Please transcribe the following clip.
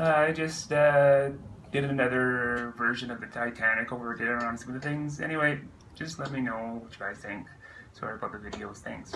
Uh, I just uh, did another version of the Titanic over dinner on some of the things. Anyway, just let me know what you guys think. Sorry about the videos. Thanks.